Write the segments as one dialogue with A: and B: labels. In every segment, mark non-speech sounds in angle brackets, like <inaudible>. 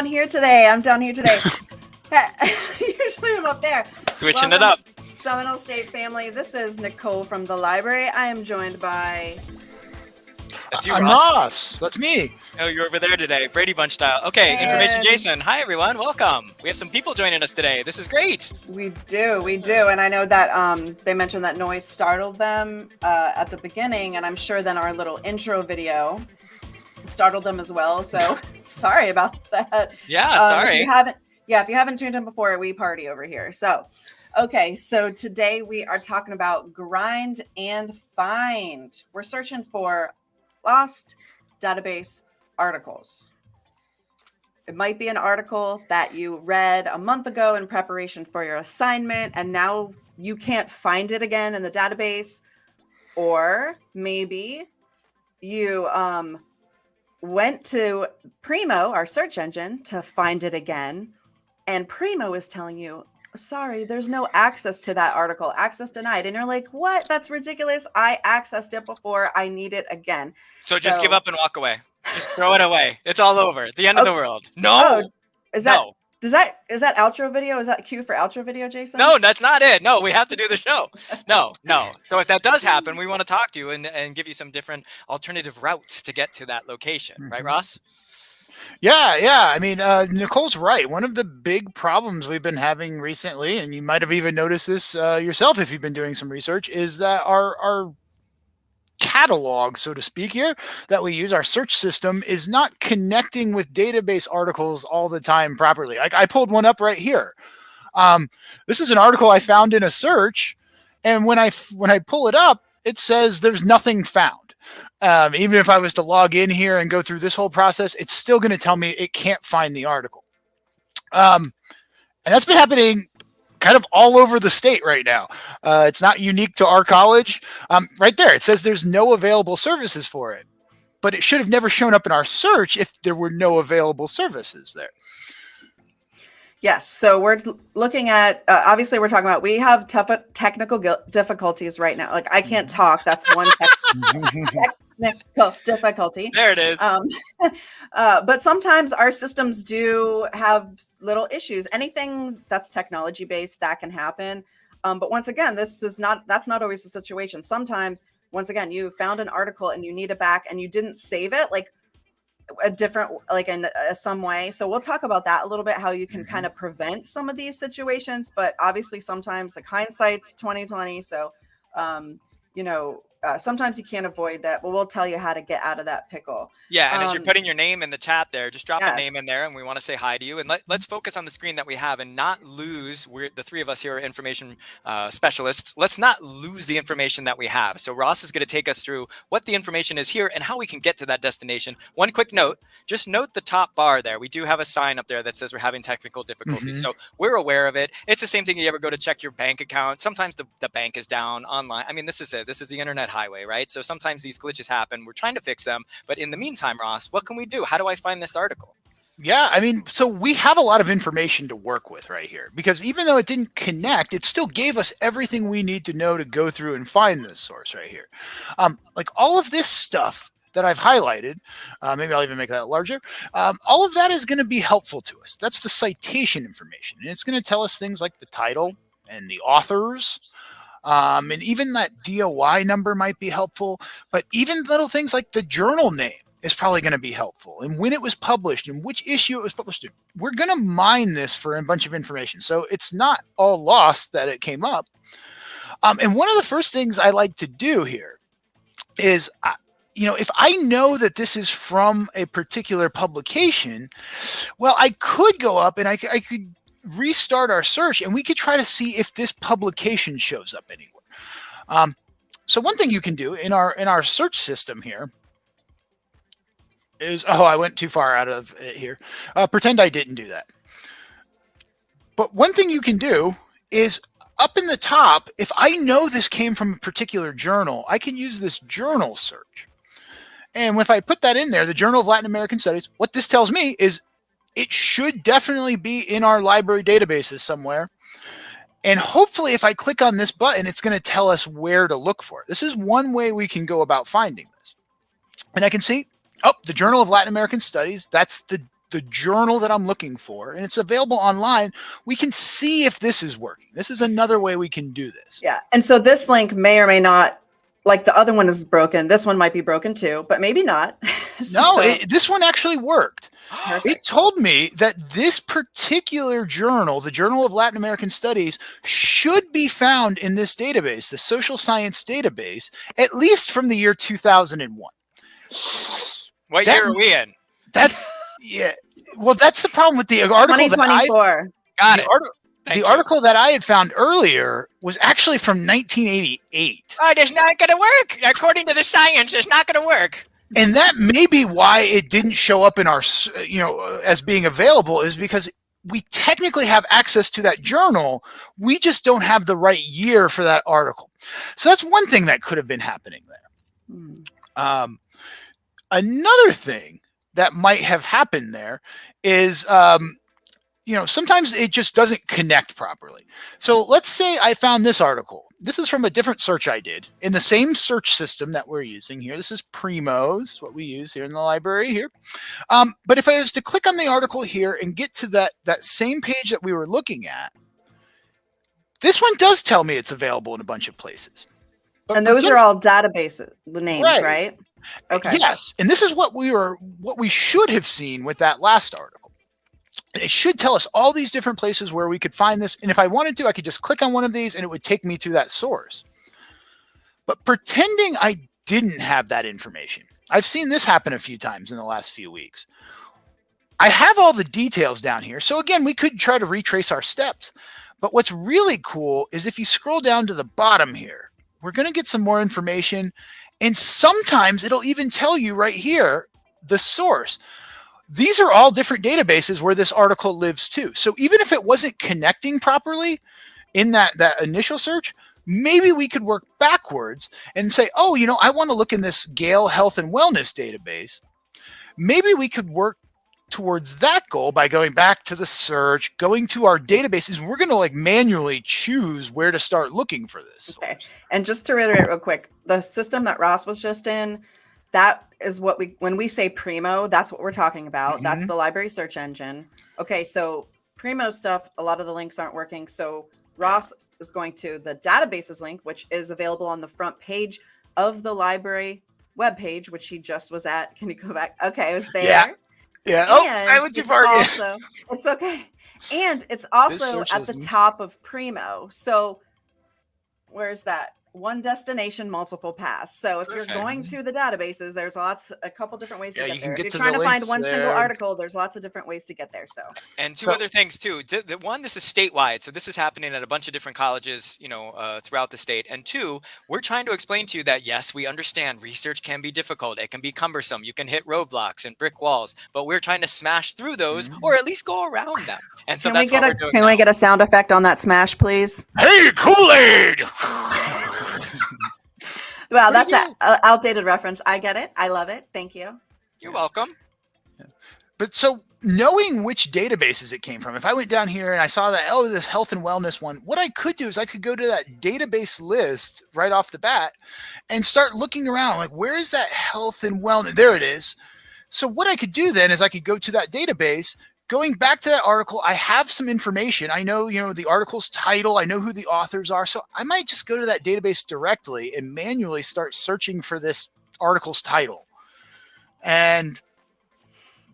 A: down here today. I'm down here today. <laughs> <laughs> Usually I'm up there.
B: Switching Welcome, it up.
A: Seminole State family. This is Nicole from the library. I am joined by.
C: That's you, I'm Ross. Ross. That's me.
B: Oh, you're over there today, Brady Bunch style. Okay, and... information Jason. Hi, everyone. Welcome. We have some people joining us today. This is great.
A: We do. We do. And I know that um, they mentioned that noise startled them uh, at the beginning, and I'm sure then our little intro video startled them as well. So <laughs> sorry about that.
B: Yeah, um, sorry.
A: If you haven't, yeah, if you haven't tuned in before, we party over here. So, okay, so today we are talking about grind and find. We're searching for lost database articles. It might be an article that you read a month ago in preparation for your assignment, and now you can't find it again in the database. Or maybe you um, went to Primo, our search engine, to find it again. And Primo is telling you, sorry, there's no access to that article, access denied. And you're like, what? That's ridiculous. I accessed it before. I need it again.
B: So, so just give up and walk away. Just throw it away. It's all over. The end of the world. No. Oh,
A: is that no. Does that is that outro video? Is that cue for outro video, Jason?
B: No, that's not it. No, we have to do the show. No, no. So if that does happen, we want to talk to you and, and give you some different alternative routes to get to that location, mm -hmm. right, mm-hmm. Ross?
C: Yeah, yeah. I mean, uh, Nicole's right. One of the big problems we've been having recently, and you might have even noticed this uh, yourself if you've been doing some research, is that our our catalog, so to speak, here that we use, our search system, is not connecting with database articles all the time properly. Like I pulled one up right here. Um, this is an article I found in a search, and when I when I pull it up, it says there's nothing found. Um, even if I was to log in here and go through this whole process, it's still going to tell me it can't find the article. Um, and that's been happening kind of all over the state right now. Uh, it's not unique to our college. Um, right there, it says there's no available services for it, but it should have never shown up in our search if there were no available services there.
A: Yes. So we're looking at, uh, obviously we're talking about, we have tough technical difficulties right now. Like I can't <laughs> talk. That's one technical <laughs> difficulty.
B: There it is. Um, <laughs>
A: uh, but sometimes our systems do have little issues. Anything that's technology based that can happen. Um, but once again, this is not, that's not always the situation. Sometimes, once again, you found an article and you need it back and you didn't save it. Like a different like in uh, some way so we'll talk about that a little bit how you can mm -hmm. kind of prevent some of these situations but obviously sometimes like hindsight's 2020 so um you know uh, sometimes you can't avoid that, but we'll tell you how to get out of that pickle.
B: Yeah, and um, as you're um, putting your name in the chat there, just drop yes. a name in there, and we want to say hi to you. And let, us focus on the screen that we have, and not lose. We're the three of us here are information uh, specialists. Let's not lose the information that we have. So Ross is going to take us through what the information is here and how we can get to that destination. One quick note: just note the top bar there. We do have a sign up there that says we're having technical difficulties, mm -hmm. so we're aware of it. It's the same thing. You ever go to check your bank account? Sometimes the, the bank is down online. I mean, this is it. This is the internet highway, right? So sometimes these glitches happen. We're trying to fix them. But in the meantime, Ross, what can we do? How do I find this article?
C: Yeah, I mean, so we have a lot of information to work with right here because even though it didn't connect, it still gave us everything we need to know to go through and find this source right here. Um, like all of this stuff that I've highlighted, uh, maybe I'll even make that larger. Um, all of that is going to be helpful to us. That's the citation information. And it's going to tell us things like the title and the authors, um, and even that DOI number might be helpful, but even little things like the journal name is probably going to be helpful and when it was published and which issue it was published in. We're going to mine this for a bunch of information. So it's not all lost that it came up. Um, and one of the first things I like to do here is, you know, if I know that this is from a particular publication, well, I could go up and I, I could restart our search and we could try to see if this publication shows up anywhere. Um, so one thing you can do in our in our search system here is, oh, I went too far out of it here. Uh, pretend I didn't do that. But one thing you can do is up in the top, if I know this came from a particular journal, I can use this journal search. And if I put that in there, the Journal of Latin American Studies, what this tells me is it should definitely be in our library databases somewhere. And hopefully if I click on this button, it's going to tell us where to look for it. This is one way we can go about finding this. And I can see, oh, the Journal of Latin American Studies, that's the the journal that I'm looking for and it's available online, we can see if this is working. This is another way we can do this.
A: Yeah. And so this link may or may not, like the other one is broken. This one might be broken too, but maybe not. <laughs> <laughs>
C: so, no, it, this one actually worked. Perfect. It told me that this particular journal, the Journal of Latin American Studies, should be found in this database, the social science database, at least from the year 2001.
B: What that, year are we in?
C: That's yeah. Well, that's the problem with the article.
A: 2024.
B: Got it.
C: the you. article that I had found earlier was actually from 1988.
B: Oh, it's not going to work. According to the science, it's not going to work.
C: And that may be why it didn't show up in our, you know, as being available is because we technically have access to that journal. We just don't have the right year for that article. So that's one thing that could have been happening there. Hmm. Um, another thing that might have happened there is um, you know sometimes it just doesn't connect properly so let's say i found this article this is from a different search i did in the same search system that we're using here this is primos what we use here in the library here um, but if i was to click on the article here and get to that that same page that we were looking at this one does tell me it's available in a bunch of places
A: but and those are all databases, the names right. right
C: Okay. Yes, and this is what we were what we should have seen with that last article. It should tell us all these different places where we could find this, and if I wanted to, I could just click on one of these and it would take me to that source. But pretending I didn't have that information. I've seen this happen a few times in the last few weeks. I have all the details down here. So again, we could try to retrace our steps. But what's really cool is if you scroll down to the bottom here, we're going to get some more information and sometimes it'll even tell you right here the source. These are all different databases where this article lives too. So even if it wasn't connecting properly in that, that initial search, maybe we could work backwards and say, oh, you know, I want to look in this Gale Health and Wellness database. Maybe we could work towards that goal by going back to the search, going to our databases. We're going to like manually choose where to start looking for this.
A: Okay. And just to reiterate real quick, the system that Ross was just in, that is what we, when we say Primo, that's what we're talking about. Mm-hmm. That's the library search engine. Okay. So Primo stuff, a lot of the links aren't working. So Ross is going to the databases link, which is available on the front page of the library web page, which he just was at. Can you go back? Okay, it was there.
C: Yeah. Yeah. oh, I went too far.
A: Also, it's okay. And it's also at the top of Primo. So where's that? One destination, multiple paths. So if Perfect. you're going to the databases, there's lots, a couple different ways yeah, to get there. Get if you're trying to find one there. single article, there's lots of different ways to get there. So
B: and two
A: so,
B: other things too. The one, this is statewide, so this is happening at a bunch of different colleges, you know, uh, throughout the state. And two, we're trying to explain to you that yes, we understand research can be difficult, it can be cumbersome, you can hit roadblocks and brick walls, but we're trying to smash through those mm-hmm. or at least go around them. And so
A: can
B: that's
A: we get
B: what
A: a,
B: we're doing.
A: Can
B: now.
A: we get a sound effect on that smash, please?
C: Hey, Kool Aid.
A: Well, that's an outdated reference. I get it. I love it. Thank you.
B: You're welcome.
C: But so knowing which databases it came from, if I went down here and I saw that, oh, this health and wellness one, what I could do is I could go to that database list right off the bat and start looking around like, where is that health and wellness? There it is. So what I could do then is I could go to that database going back to that article, I have some information. I know, you know, the article's title, I know who the authors are. So I might just go to that database directly and manually start searching for this article's title. And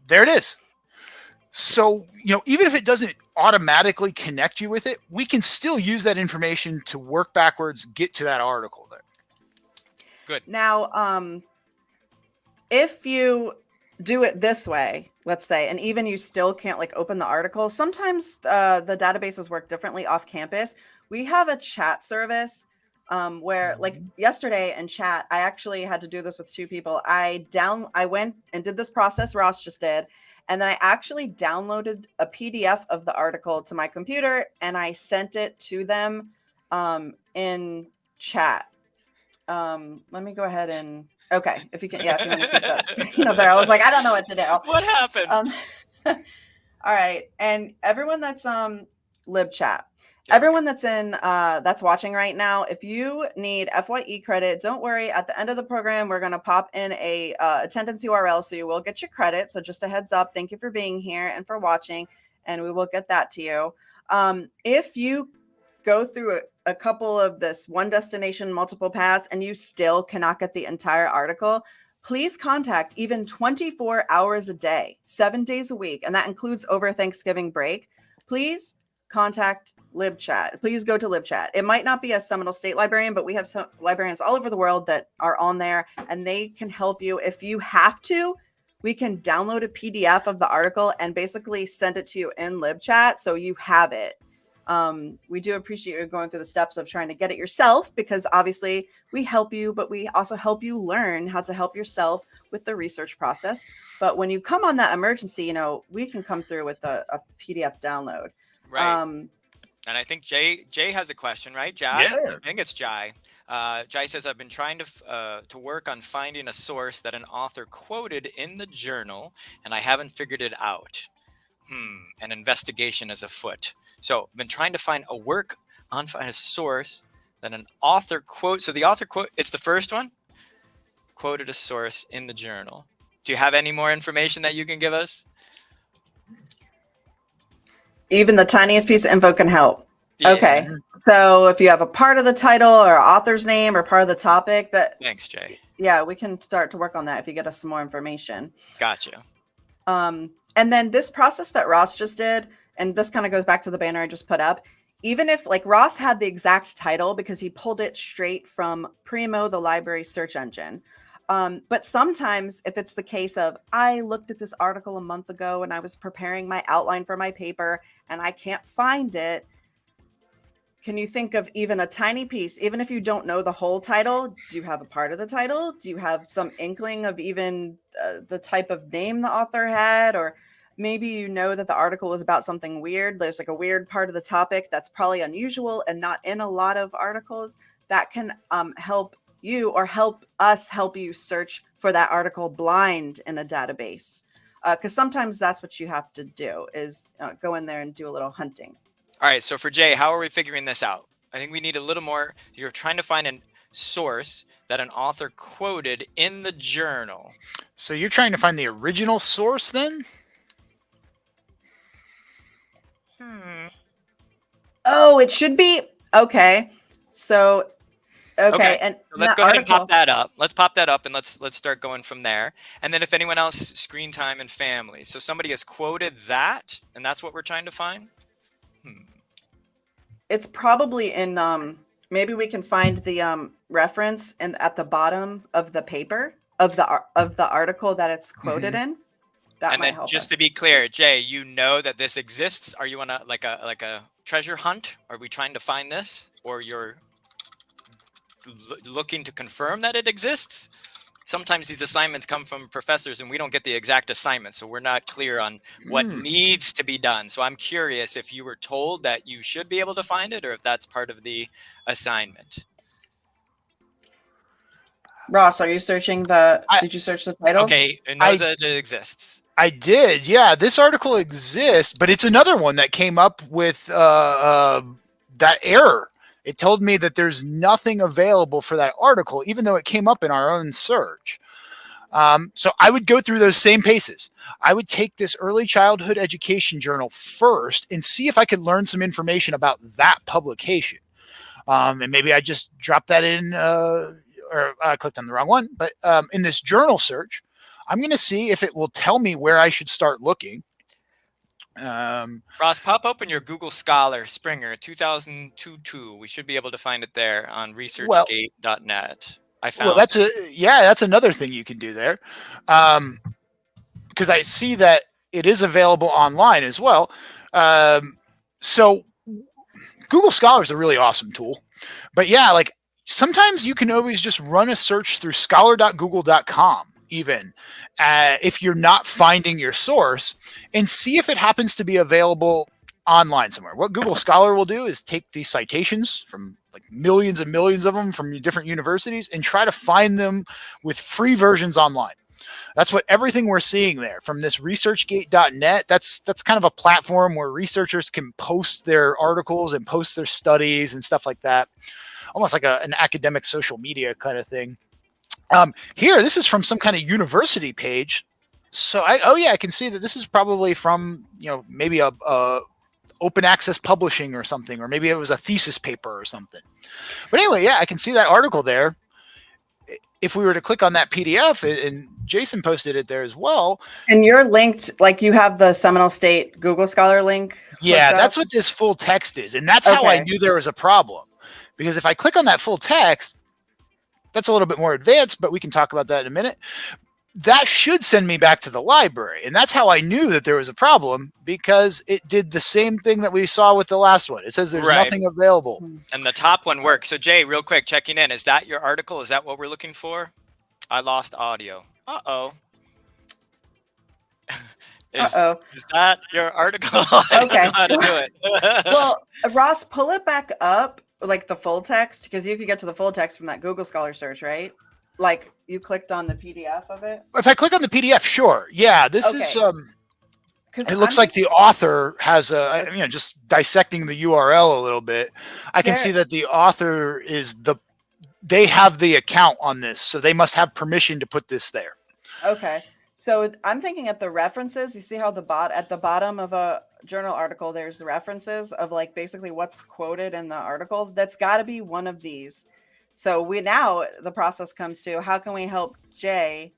C: there it is. So, you know, even if it doesn't automatically connect you with it, we can still use that information to work backwards, get to that article there.
B: Good.
A: Now, um, if you do it this way, let's say, and even you still can't like open the article, sometimes uh, the databases work differently off campus. We have a chat service um, where like mm-hmm. yesterday in chat, I actually had to do this with two people. I down, I went and did this process Ross just did. And then I actually downloaded a PDF of the article to my computer and I sent it to them um, in chat. Um, let me go ahead and Okay, if you can, yeah, if you want to keep that screen up there. I was like, I don't know what to do.
B: What happened? Um, <laughs>
A: all right, and everyone that's um LibChat. Everyone that's in uh, that's watching right now, if you need FYE credit, don't worry. At the end of the program, we're going to pop in a uh, attendance URL, so you will get your credit. So just a heads up. Thank you for being here and for watching, and we will get that to you. Um, if you go through a, a couple of this one destination multiple paths, and you still cannot get the entire article, please contact even 24 hours a day, seven days a week, and that includes over Thanksgiving break. Please contact LibChat. Please go to LibChat. It might not be a Seminole State librarian, but we have some librarians all over the world that are on there and they can help you. If you have to, we can download a PDF of the article and basically send it to you in LibChat so you have it. Um, we do appreciate you going through the steps of trying to get it yourself because obviously we help you, but we also help you learn how to help yourself with the research process. But when you come on that emergency, you know, we can come through with a, a PDF download.
B: Right. Um, and I think Jay Jay has a question, right? Jai? Yeah. I think it's Jai. Uh, Jai says, I've been trying to, uh, to work on finding a source that an author quoted in the journal, and I haven't figured it out. Hmm, an investigation is afoot. So I've been trying to find a work on a source that an author quote. So the author quote, it's the first one, quoted a source in the journal. Do you have any more information that you can give us?
A: Even the tiniest piece of info can help. Yeah. Okay. So if you have a part of the title or author's name or part of the topic that
B: Thanks, Jay.
A: Yeah, we can start to work on that if you get us some more information.
B: Gotcha.
A: Um, and then this process that Ross just did, and this kind of goes back to the banner I just put up. Even if like Ross had the exact title because he pulled it straight from Primo, the library search engine. Um, but sometimes, if it's the case of I looked at this article a month ago and I was preparing my outline for my paper and I can't find it, can you think of even a tiny piece, even if you don't know the whole title? Do you have a part of the title? Do you have some inkling of even uh, the type of name the author had? Or maybe you know that the article was about something weird. There's like a weird part of the topic that's probably unusual and not in a lot of articles that can um, help you or help us help you search for that article blind in a database because uh, sometimes that's what you have to do is uh, go in there and do a little hunting
B: all right so for jay how are we figuring this out i think we need a little more you're trying to find a source that an author quoted in the journal
C: so you're trying to find the original source then
A: hmm. oh it should be okay so Okay, okay. and
B: so let's go ahead article... and pop that up. Let's pop that up and let's let's start going from there. And then if anyone else screen time and family. So somebody has quoted that and that's what we're trying to find.
A: It's probably in um maybe we can find the um reference and at the bottom of the paper of the of the article that it's quoted mm -hmm. in.
B: That and then just us. to be clear, Jay, you know that this exists. Are you on a like a like a treasure hunt? Are we trying to find this or you're looking to confirm that it exists. Sometimes these assignments come from professors and we don't get the exact assignment. So we're not clear on what mm. needs to be done. So I'm curious if you were told that you should be able to find it or if that's part of the assignment.
A: Ross, are you searching the, I, did you search the title?
B: Okay, it knows I, that it exists.
C: I did, yeah. This article exists, but it's another one that came up with uh, uh, that error it told me that there's nothing available for that article, even though it came up in our own search. Um, so I would go through those same paces. I would take this early childhood education journal first and see if I could learn some information about that publication. Um, and maybe I just dropped that in, uh, or I clicked on the wrong one, but um, in this journal search, I'm going to see if it will tell me where I should start looking.
B: Um, Ross, pop open your Google Scholar Springer 2022. We should be able to find it there on researchgate.net. I found.
C: Well, that's a yeah, that's another thing you can do there, um, because I see that it is available online as well. Um, so Google Scholar is a really awesome tool, but yeah, like sometimes you can always just run a search through scholar.google.com even uh, if you're not finding your source and see if it happens to be available online somewhere. What Google Scholar will do is take these citations from like millions and millions of them from different universities and try to find them with free versions online. That's what everything we're seeing there from this researchgate.net. That's that's kind of a platform where researchers can post their articles and post their studies and stuff like that. Almost like a, an academic social media kind of thing. Um, here, this is from some kind of university page. So I oh yeah, I can see that this is probably from you know maybe a, a open access publishing or something, or maybe it was a thesis paper or something. But anyway, yeah, I can see that article there. If we were to click on that PDF, and Jason posted it there as well.
A: And you're linked, like you have the Seminole State Google Scholar link.
C: Yeah, that's what this full text is. And that's okay. how I knew there was a problem. Because if I click on that full text, that's a little bit more advanced, but we can talk about that in a minute that should send me back to the library. And that's how I knew that there was a problem because it did the same thing that we saw with the last one. It says there's right. nothing available. Hmm.
B: And the top one works. So Jay, real quick, checking in. Is that your article? Is that what we're looking for? I lost audio. Uh-oh. <laughs> Is, Uh-oh. is that your article? <laughs> okay. how to do it.
A: well, <laughs> Ross, pull it back up, like the full text, because you could get to the full text from that Google Scholar search, right? like you clicked on the PDF of it?
C: If I click on the PDF, sure. Yeah, this okay. is um it looks I'm, like the author has a you know just dissecting the URL a little bit. I can see that the author is the they have the account on this, so they must have permission to put this there.
A: Okay. So I'm thinking at the references, you see how the bot at the bottom of a journal article there's references of like basically what's quoted in the article. That's got to be one of these. So we now the process comes to how can we help Jay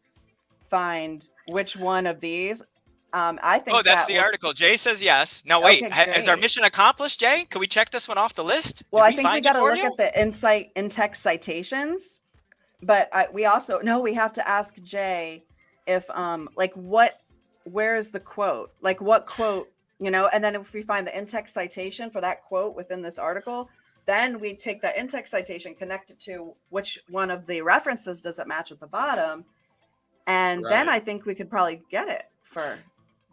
A: find which one of these? Um, I think.
B: Oh, that's that the article. Jay says yes. No, wait. Okay, is our mission accomplished, Jay? Can we check this one off the list?
A: Well, Did I we think we got to look you? at the insight in text citations, but I, we also no, we have to ask Jay if um like what where is the quote like what quote you know and then if we find the in-text citation for that quote within this article then we take that in-text citation, connect it to which one of the references does it match at the bottom, and right. then I think we could probably get it for.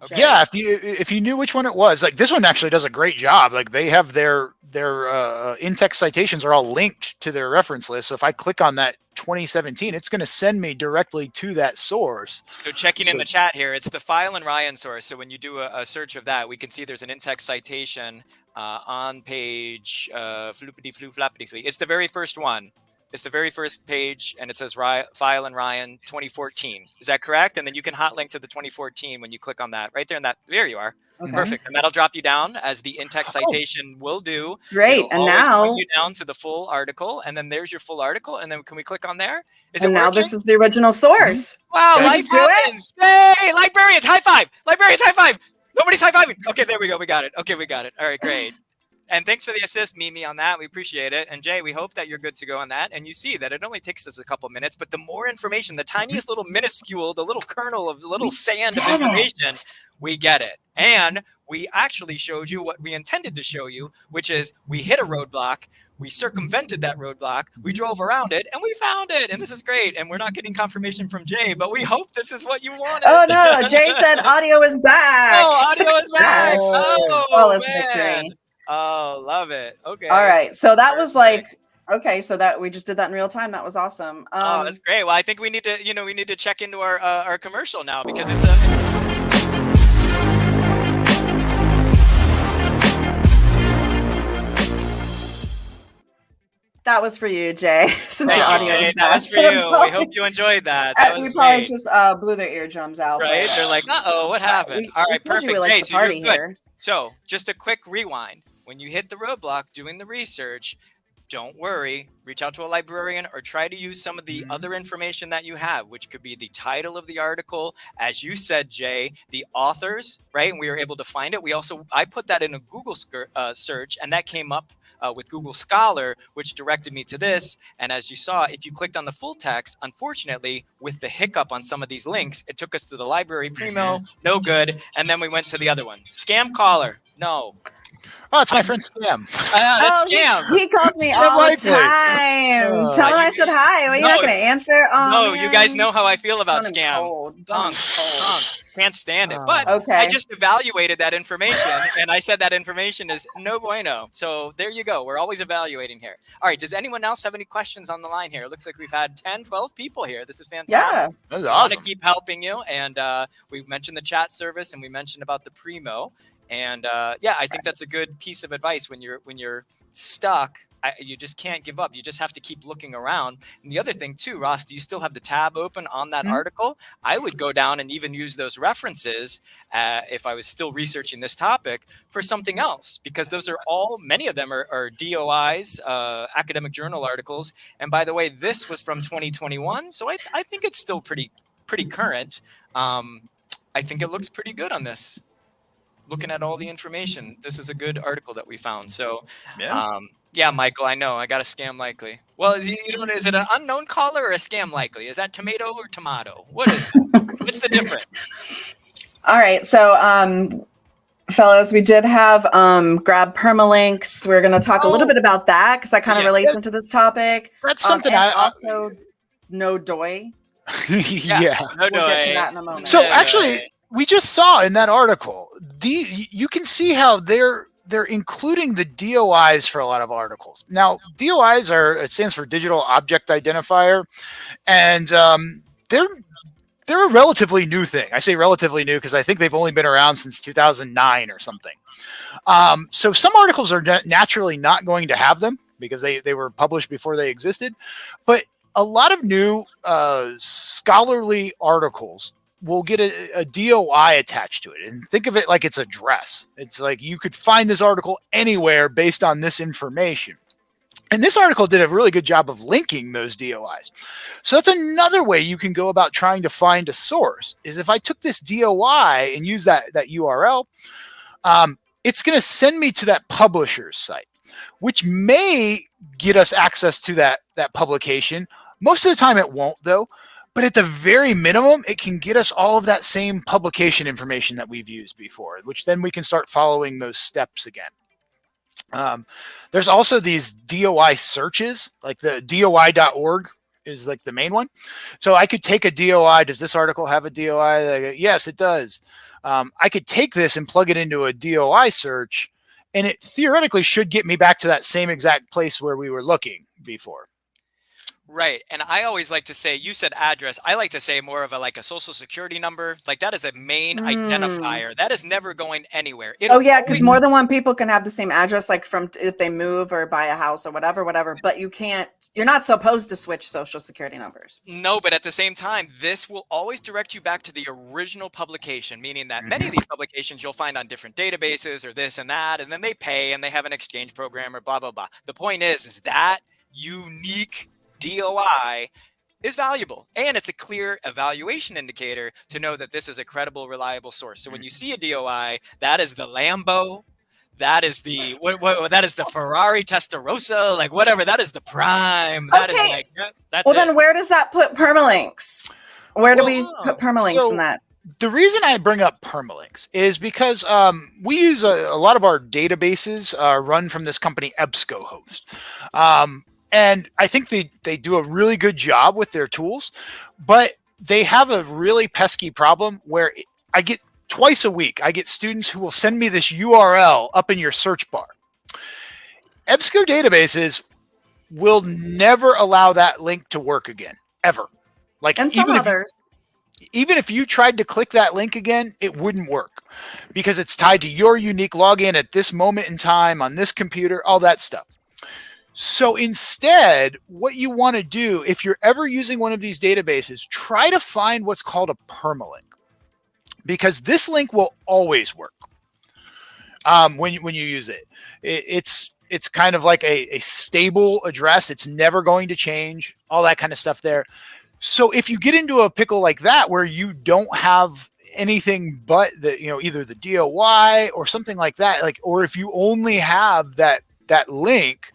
C: Okay. Yeah, if you if you knew which one it was, like this one actually does a great job. Like they have their their uh, in-text citations are all linked to their reference list. So if I click on that 2017, it's going to send me directly to that source.
B: So checking so, in the chat here, it's the file and Ryan source. So when you do a, a search of that, we can see there's an in-text citation uh, on page uh, floopity floo flappity flee. It's the very first one. It's the very first page, and it says File and Ryan 2014. Is that correct? And then you can hot link to the 2014 when you click on that right there. in that there you are. Okay. Perfect. And that'll drop you down as the in-text citation oh, will do.
A: Great. It'll and now
B: you down to the full article, and then there's your full article. And then can we click on there?
A: Is and it now this is the original source. Mm-hmm.
B: Wow, life happens. Hey, librarians, high five! Librarians, high five! Nobody's high fiving. Okay, there we go. We got it. Okay, we got it. All right, great. And thanks for the assist, Mimi, on that. We appreciate it. And Jay, we hope that you're good to go on that. And you see that it only takes us a couple minutes, but the more information, the mm-hmm. tiniest little minuscule, the little kernel of little sand of information, it. we get it. And we actually showed you what we intended to show you, which is we hit a roadblock, we circumvented that roadblock, we mm-hmm. drove around it, and we found it. And this is great. And we're not getting confirmation from Jay, but we hope this is what you wanted.
A: Oh no, Jay said <laughs> audio is back.
B: Oh, audio is back. Oh, oh victory. Oh, love it. Okay.
A: All right. So that Perfect. was like okay. So that we just did that in real time. That was awesome. Um,
B: oh, that's great. Well, I think we need to, you know, we need to check into our uh, our commercial now because it's a.
A: That was for you, Jay. <laughs>
B: Since Thank your audio you, that was for you. we hope <laughs> you enjoyed that. That
A: was we probably great. just uh, blew their eardrums out.
B: Right? They're like, <laughs> uh oh, what happened? We, All right, perfect. We like so you're good. Here. So just a quick rewind when you hit the roadblock doing the research, don't worry, reach out to a librarian or try to use some of the other mm-hmm. information that you have, which could be the title of the article. As you said, Jay, the authors, right? And we were able to find it. We also, I put that in a Google uh, search and that came up uh, with Google Scholar, which directed me to this. And as you saw, if you clicked on the full text, unfortunately, with the hiccup on some of these links, it took us to the library primo, no good. And then we went to the other one. Scam caller, no.
C: Oh, it's my friend Scam.
B: Uh, <laughs> oh, Scam.
A: He, he calls me all the time. Uh, Tell him I said hi. Well, you're no, not going to answer. Oh,
B: no, man. you guys know how I feel about Scam. Cold. Punk. Punk. Can't stand it. But
A: okay.
B: I just evaluated that information and I said that information is no bueno. So there you go. We're always evaluating here. All right. Does anyone else have any questions on the line here? It looks like we've had 10, 12 people here. This is fantastic.
A: Yeah.
C: That's
B: I want
C: awesome.
B: to keep helping you. And uh, we mentioned the chat service and we mentioned about the primo. And uh, yeah, I think that's a good piece of advice when you're when you're stuck. I, you just can't give up. You just have to keep looking around. And the other thing too, Ross, do you still have the tab open on that
C: Mhm.
B: article? I would go down and even use those references uh, if I was still researching this topic for something else, because those are all many of them are, are DOIs, uh, academic journal articles. And by the way, this was from 2021, so I, I think it's still pretty pretty current. Um, I think it looks pretty good on this. Looking at all the information, this is a good article that we found. So,
C: Yeah.
B: um, yeah, Michael, I know I got a scam likely. Well, is, you know, is it an unknown caller or a scam likely? Is that tomato or tomato? What is it? <laughs> What's the difference?
A: All right. So, um, fellows, we did have um, grab permalinks. We're going to talk a little
B: Oh.
A: bit about that because that kind of
B: Yeah.
A: relates into this topic.
C: That's
A: Um,
C: something
A: and
C: I. I
A: also no doy. <laughs>
C: yeah.
B: No,
A: We'll
B: no.
A: get to that in a moment.
C: So
B: no, no,
C: actually,
B: eh.
C: We just saw in that article the you can see how they're they're including the DOIs for a lot of articles. Now, DOIs are it stands for Digital Object Identifier, and um, they're they're a relatively new thing. I say relatively new because I think they've only been around since 2009 or something. Um, so some articles are na- naturally not going to have them because they they were published before they existed, but a lot of new uh, scholarly articles will get a, a DOI attached to it. And think of it like it's a dress. It's like you could find this article anywhere based on this information. And this article did a really good job of linking those DOIs. So that's another way you can go about trying to find a source is if I took this DOI and use that, that URL, um, it's going to send me to that publisher's site, which may get us access to that, that publication. Most of the time it won't though, but at the very minimum, it can get us all of that same publication information that we've used before, which then we can start following those steps again. Um, there's also these DOI searches, like the DOI.org is like the main one. So I could take a DOI. Does this article have a DOI? Yes, it does. Um, I could take this and plug it into a DOI search, and it theoretically should get me back to that same exact place where we were looking before.
B: Right. And I always like to say, you said address. I like to say more of a like a social security number. Like that is a main
A: Mm.
B: identifier. That is never going anywhere.
A: Oh
B: It'll
A: yeah, because more than one people can have the same address, like from if they move or buy a house or whatever, whatever. But you can't. You're not supposed to switch social security numbers.
B: No, but at the same time, this will always direct you back to the original publication, meaning that many of these publications you'll find on different databases or this and that, and then they pay and they have an exchange program or blah blah blah. The point is, is that unique DOI is valuable and it's a clear evaluation indicator to know that this is a credible, reliable source. So when you see a DOI, that is the Lambo, that is the <laughs> what, what that is the Ferrari Testarossa, like whatever. That is the prime. That is
A: Okay.
B: like yeah, that's
A: Well,
B: it.
A: then where does that put permalinks? Where do we put permalinks
C: so-
A: in that?
C: the reason I bring up permalinks is because um, we use a, a lot of our databases uh, run from this company EBSCOhost. Um, and I think they, they do a really good job with their tools, but they have a really pesky problem where I get twice a week, I get students who will send me this URL up in your search bar. EBSCO databases will never allow that link to work again, ever. Like
A: And some
C: even if
A: others.
C: even if you tried to click that link again, it wouldn't work because it's tied to your unique login at this moment in time on this computer, all that stuff. So instead, what you want to do, if you're ever using one of these databases, try to find what's called a permalink because this link will always work um, when, you, when you use it. it it's it's kind of like a, a stable address. It's never going to change, all that kind of stuff there. So if you get into a pickle like that where you don't have anything but the you know either the DOI or something like that, like or if you only have that that link,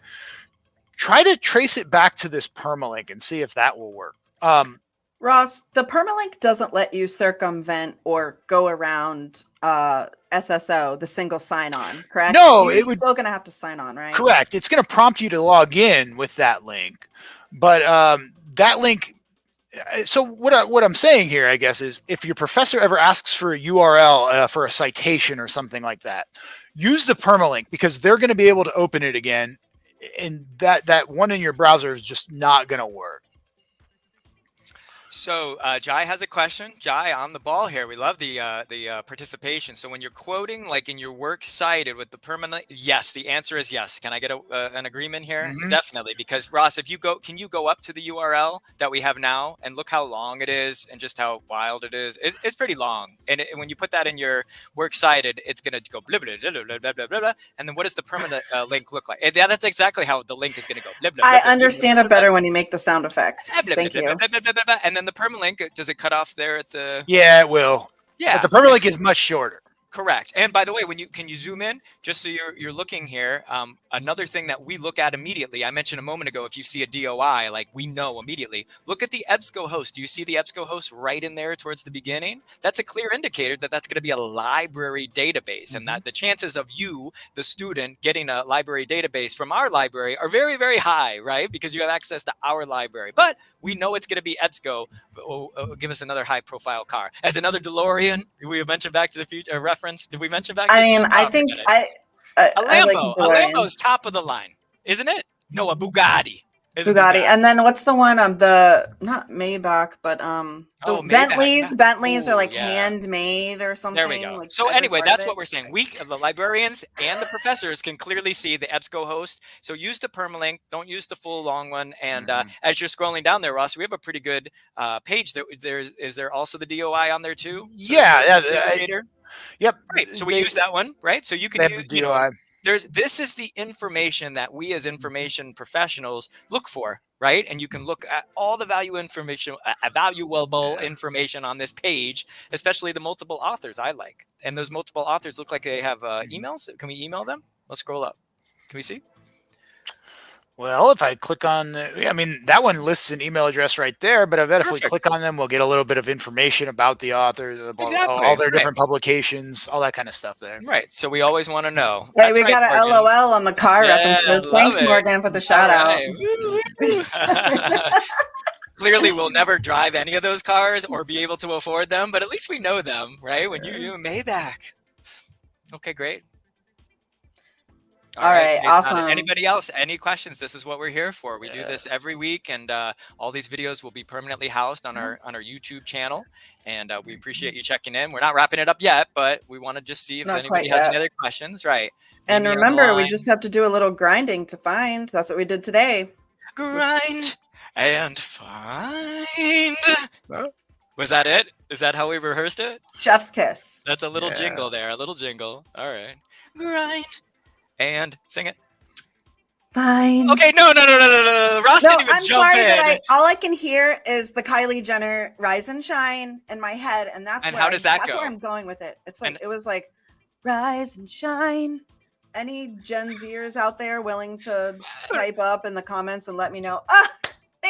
C: try to trace it back to this permalink and see if that will work. Um,
A: Ross, the permalink doesn't let you circumvent or go around uh, SSO, the single sign-on, correct?
C: No,
A: You're
C: it would-
A: still gonna have to sign on, right?
C: Correct. It's going to prompt you to log in with that link, but um, that link uh, so what I, what I'm saying here, I guess, is if your professor ever asks for a URL uh, for a citation or something like that, use the permalink because they're going to be able to open it again, and that that one in your browser is just not going to work.
B: So uh, Jai has a question. Jai, on the ball here. We love the uh, the uh, participation. So when you're quoting, like in your works cited with the permanent, yes, the answer is yes. Can I get a, uh, an agreement here? Mm -hmm. Definitely, because Ross, if you go, can you go up to the URL that we have now and look how long it is and just how wild it is? It, it's pretty long, and it, when you put that in your works cited, it's gonna go blah blah blah blah blah blah blah. blah and then what does the permanent uh, link look like? Yeah, that's exactly how the link is gonna go.
A: Blah, blah, I understand it better when you make the sound effect. Thank you.
B: And then the permalink, does it cut off there at the?
C: Yeah, it will. Yeah, but the permalink is much shorter.
B: Correct. And by the way, when you can you zoom in just so you're you're looking here, um, another thing that we look at immediately. I mentioned a moment ago, if you see a DOI, like we know immediately. Look at the EBSCO host. Do you see the EBSCO host right in there towards the beginning? That's a clear indicator that that's going to be a library database, and that mm-hmm. the chances of you, the student, getting a library database from our library are very very high, right? Because you have access to our library. But we know it's going to be EBSCO. Oh, oh, give us another high profile car as another DeLorean. We mentioned Back to the Future reference. Did we mention Back?
A: I mean, I think I.
B: I, a Lambo. Like a Lambo's top of the line, isn't it? No, a Bugatti.
A: Bugatti. Bugatti. And then what's the one um the not Maybach, but um the oh, Bentleys, Bentleys Ooh, are like yeah. handmade or something.
B: There we go.
A: Like
B: so anyway, that's what we're saying. We the librarians and the professors can clearly see the EBSCO host. So use the permalink, don't use the full long one. And mm -hmm. uh, as you're scrolling down there, Ross, we have a pretty good uh, page. There, there's is there also the DOI on there too?
C: Yeah, yeah. Yep.
B: Right. So we they, use that one, right? So you can use the DOI. You know, there's this is the information that we as information professionals look for right and you can look at all the value information uh, valuable information on this page especially the multiple authors i like and those multiple authors look like they have uh, mm-hmm. emails can we email them let's scroll up can we see
C: well, if I click on, the, I mean, that one lists an email address right there, but I bet Perfect. if we click on them, we'll get a little bit of information about the author, about exactly. all, all, their different publications, all that kind of stuff there.
B: Right. So we always want to know.
A: Hey, That's we right, got an LOL on the car yeah, references. Thanks, it. Morgan, for the shout right.
B: out. <laughs> Clearly, we'll never drive any of those cars or be able to afford them, but at least we know them, right? When you, you Maybach. Okay, great.
A: All, All right, right, awesome.
B: Anybody else? Any questions? This is what we're here for. We yeah. do this every week, and uh, all these videos will be permanently housed on our on our YouTube channel. And uh, we appreciate you checking in. We're not wrapping it up yet, but we want to just see if not anybody has any other questions. Right.
A: And remember, we just have to do a little grinding to find. That's what we did today.
B: Grind and find. Huh? Was that it? Is that how we rehearsed it?
A: Chef's kiss.
B: That's a little yeah. jingle there. A little jingle. All right. Grind and sing it.
A: Fine.
B: Okay, no, no, no, no, no, no. Ross no, didn't even I'm jump sorry in. That
A: I, all I can hear is the Kylie Jenner "Rise and Shine" in my head, and that's
B: and how does that
A: that's
B: go?
A: where I'm going with it. It's like and, it was like "Rise and Shine." Any Gen Zers out there willing to type up in the comments and let me know? Ah,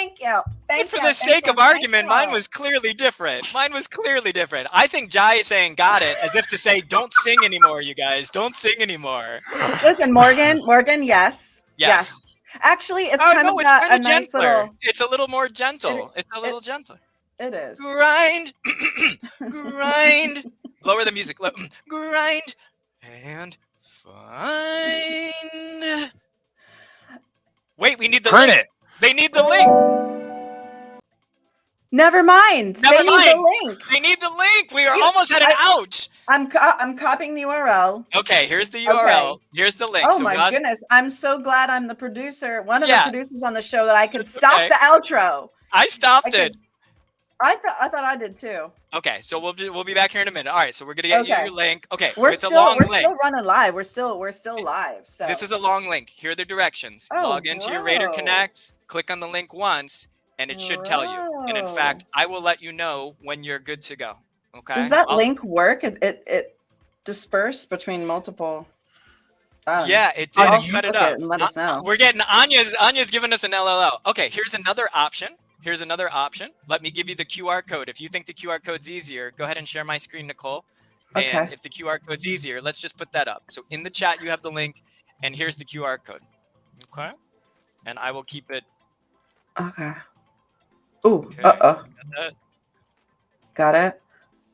A: Thank you. Thank
B: for
A: you.
B: the sake of argument, mine was clearly different. Mine was clearly different. I think Jai is saying "got it" as if to say, "Don't sing anymore, you guys. Don't sing anymore."
A: Listen, Morgan. Morgan, yes.
B: Yes. yes.
A: Actually, it's oh, kind no, of it's kind of nice little...
B: It's a little more gentle. It, it's a little it, gentler.
A: It is.
B: Grind, <laughs> grind. Lower the music. Grind and find. Wait, we need the
C: print link. it.
B: They need the link.
A: Never mind.
B: Never
A: they
B: mind.
A: need the link.
B: They need the link. We are you, almost at an I, out.
A: I'm co I'm copying the URL.
B: Okay, here's the URL. Okay. Here's the link.
A: Oh so my goodness! I'm so glad I'm the producer, one of yeah. the producers on the show, that I could stop okay. the outro.
B: I stopped I it.
A: I thought I thought I did too.
B: Okay, so we'll be, we'll be back here in a minute. All right, so we're gonna get okay. you your link. Okay,
A: we're still we're link. still running live. We're still we're still live. So
B: this is a long link. Here are the directions. Oh, Log into whoa. your Raider Connect. Click on the link once, and it should whoa. tell you. And in oh. fact, I will let you know when you're good to go. Okay.
A: Does that I'll, link work? It it, it dispersed between multiple.
B: Yeah, it did.
A: I'll
B: cut it up.
A: It let us uh, know.
B: We're getting Anya's Anya's giving us an LLO. Okay, here's another option here's another option. Let me give you the QR code. If you think the QR code's easier, go ahead and share my screen, Nicole. Okay. And if the QR code's easier, let's just put that up. So in the chat, you have the link, and here's the QR code. Okay. And I will keep it.
A: Okay. Ooh,
B: Okay.
A: uh oh.
B: Got that.
A: Got it.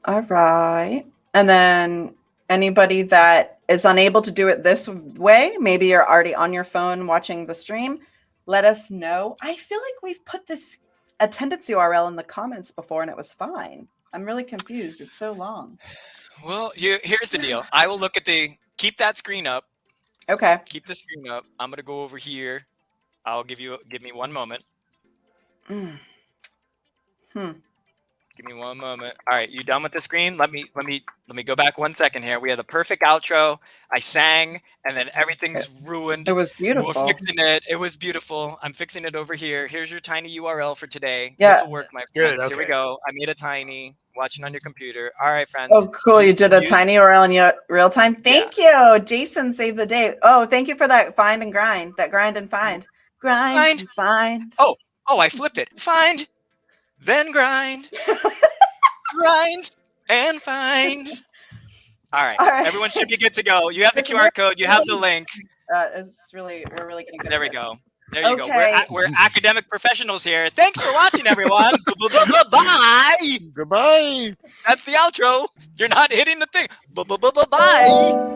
A: All right. And then anybody that is unable to do it this way, maybe you're already on your phone watching the stream, let us know. I feel like we've put this attendance URL in the comments before and it was fine. I'm really confused. It's so long.
B: Well, you here's the deal. I will look at the keep that screen up.
A: Okay.
B: Keep the screen up. I'm gonna go over here. I'll give you give me one moment.
A: Mm. Hmm.
B: Give me one moment. All right, you done with the screen? Let me let me let me go back one second here. We had the perfect outro. I sang, and then everything's ruined.
A: It was
B: We're
A: beautiful.
B: fixing it. It was beautiful. I'm fixing it over here. Here's your tiny URL for today.
A: Yeah.
B: This will work, my
C: Good,
B: friends. Here we go. I made a tiny. Watching on your computer. All right, friends.
A: Oh, cool. You did a
B: use-
A: tiny URL in your real time. Thank you. Jason saved the day. Oh, thank you for that find and grind. That grind and find. Grind
B: Find.
A: and find.
B: Oh. Oh, I flipped it. Find, then grind, <laughs> grind, and find. All right.
A: All right.
B: Everyone should be good to go. You have the
A: It's
B: QR code. You have the link.
A: Uh, it's really, we're really getting good.
B: There we go. There you go. We're,
A: Okay.
B: we're academic professionals here. Thanks for watching, everyone. <laughs> Bye.
C: Goodbye.
B: That's the outro. You're not hitting the thing. Bye.